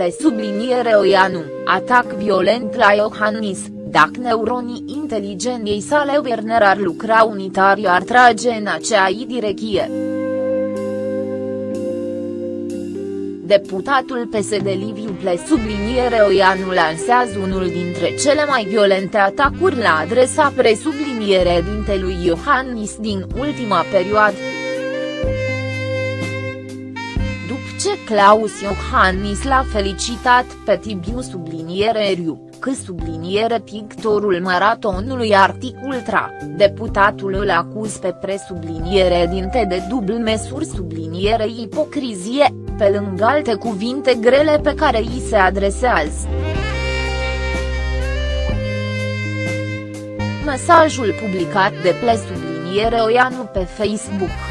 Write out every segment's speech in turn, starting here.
ple subliniere Oianu, atac violent la Iohannis, dacă neuronii inteligenței sale Werner ar lucra unitar ar trage în aceea direcție. Deputatul PSD Liviu Ple subliniere Oianu lansează unul dintre cele mai violente atacuri la adresa presubliniere dintelui Iohannis din ultima perioadă. Claus Iohannis l-a felicitat pe Tibiu subliniere Riu, că subliniere pictorul maratonului Articultra, deputatul îl acuz pe presubliniere dinte de dubl mesuri subliniere ipocrizie, pe lângă alte cuvinte grele pe care îi se adresează. Mesajul publicat de ple subliniere Oianu pe Facebook.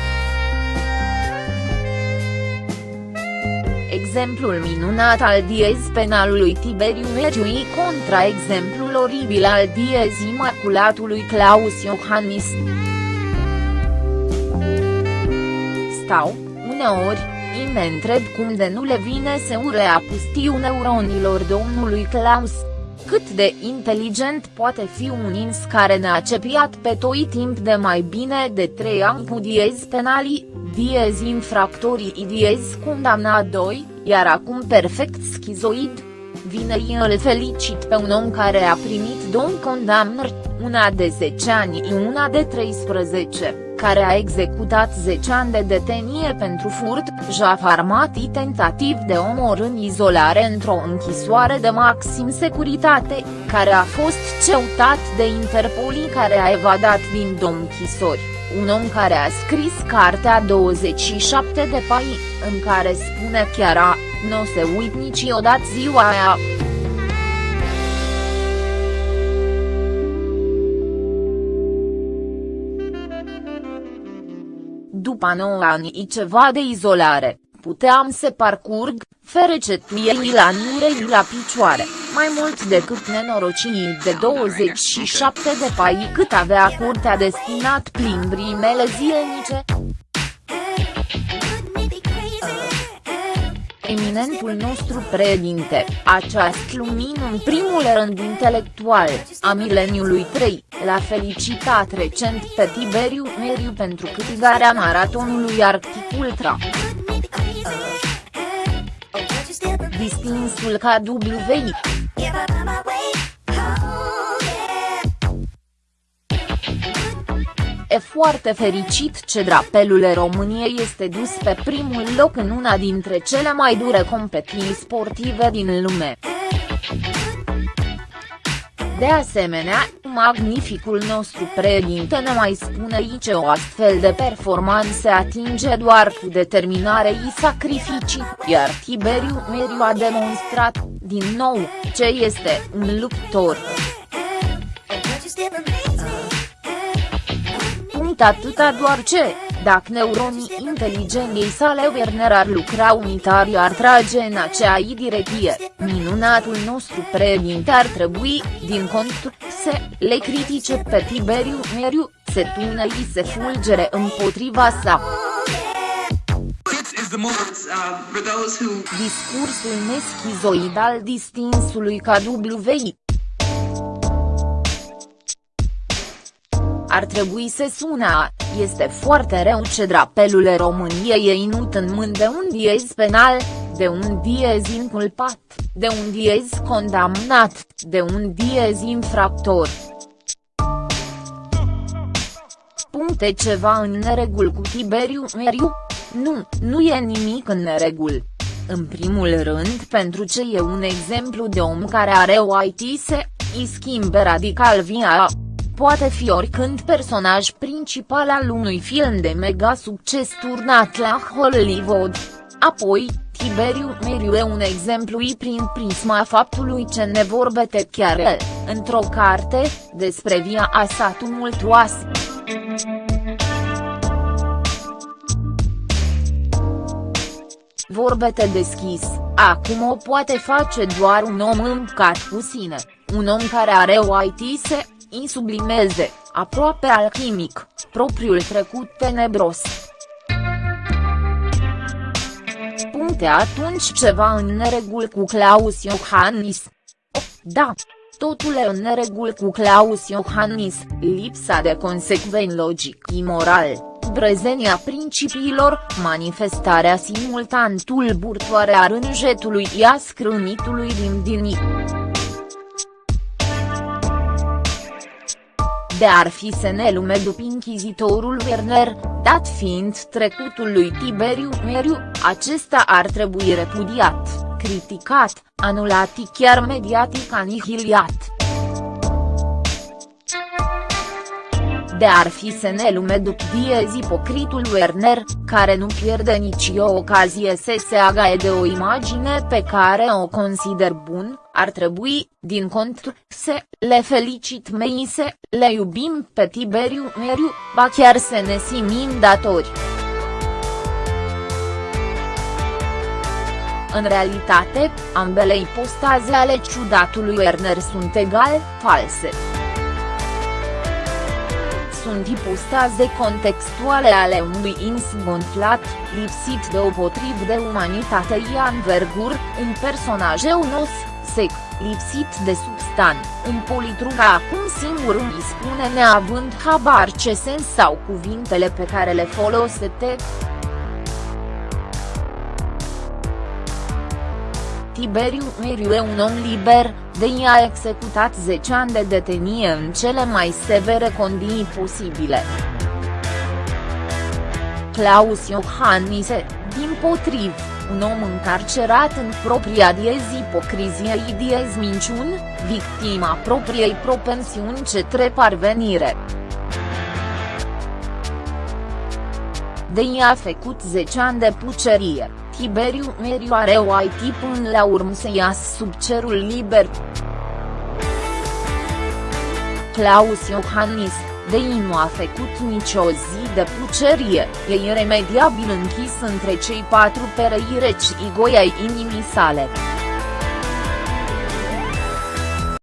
Exemplul minunat al diez penalului Tiberiu Meriui contra exemplul oribil al diez imaculatului Claus Iohannis. Stau, uneori, îi me întreb cum de nu le vine să ure pustiu neuronilor domnului Claus. Cât de inteligent poate fi un ins care ne-a cepiat pe toi timp de mai bine de trei ani cu diez penalii, diez infractorii diez condamnat 2, iar acum perfect schizoid. Vine îl felicit pe un om care a primit două condamnări, una de 10 ani și una de 13, care a executat 10 ani de detenie pentru furt, jaf armat și tentativ de omor în izolare într-o închisoare de maxim securitate, care a fost ceutat de Interpol care a evadat din două închisori un om care a scris cartea 27 de pai, în care spune chiar a, nu se uit niciodată ziua aia. După 9 ani ceva de izolare, puteam să parcurg, ferecetuiei la nurei la picioare, mai mult decât nenorocii de 27 de pai cât avea curtea destinat plimbrii mele zilnice. Eminentul nostru președinte, această lumină în primul rând intelectual, a mileniului 3, l-a felicitat recent pe Tiberiu Meriu pentru câștigarea maratonului Arctic Ultra. Distinsul KWI. E foarte fericit ce drapelul României este dus pe primul loc în una dintre cele mai dure competiții sportive din lume. De asemenea, magnificul nostru președinte ne mai spune aici o astfel de performanță atinge doar cu determinare și sacrificii, iar Tiberiu Meriu a demonstrat, din nou, ce este un luptor. Punct atâta doar ce, dacă neuronii inteligenței sale Werner ar lucra unitar ar trage în acea direcție, minunatul nostru președinte ar trebui, din contul, să le critique pe Tiberiu Meriu, se tună și se fulgere împotriva sa. Discursul neschizoid al distinsului KWI ar trebui să sună este foarte rău ce drapelul României e inut în mâini de un diez penal, de un diez inculpat, de un diez condamnat, de un diez infractor. Puncte ceva în neregul cu Tiberiu Meriu? Nu, nu e nimic în neregul. În primul rând pentru ce e un exemplu de om care are o IT se, îi schimbe radical via poate fi oricând personaj principal al unui film de mega succes turnat la Hollywood. Apoi, Tiberiu Meriu e un exemplu i prin prisma faptului ce ne vorbește chiar el, într-o carte, despre via a sa tumultuoasă. Vorbete deschis, acum o poate face doar un om îmcat cu sine, un om care are o IT se îi sublimeze, aproape alchimic, propriul trecut tenebros. este atunci ceva în neregul cu Claus Iohannis. Oh, da. Totul e în neregul cu Claus Iohannis, lipsa de consecven logic imoral, brezenia principiilor, manifestarea simultan tulburtoare a rânjetului ia scrânitului din dinii. De ar fi să ne lume după inchizitorul Werner, dat fiind trecutul lui Tiberiu Meriu, acesta ar trebui repudiat, criticat, anulat chiar mediatic anihiliat. De ar fi să ne lume după diez ipocritul Werner, care nu pierde nici o ocazie să se agaie de o imagine pe care o consider bun, ar trebui, din cont, să le felicit mei să le iubim pe Tiberiu Meriu, ba chiar să ne simim datori. În realitate, ambele ipostaze ale ciudatului Werner sunt egal, false sunt ipostaze contextuale ale unui ins gonflat, lipsit de o potrib de umanitate Ian Vergur, un personaj eunos, sec, lipsit de substan, un politruc acum singur îi spune neavând habar ce sens sau cuvintele pe care le folosește. Tiberiu Meriu e un om liber, de i-a executat 10 ani de detenie în cele mai severe condiții posibile. Claus Iohannise, din potriv, un om încarcerat în propria diez ipocriziei diez minciuni, victima propriei propensiuni ce parvenire. De i-a făcut 10 ani de pucerie. Tiberiu Meriu are o IT până la urmă să iasă sub cerul liber. Claus Iohannis, Dei nu a făcut nicio zi de pucerie, e iremediabil închis între cei patru perei reci igoi ai inimii sale.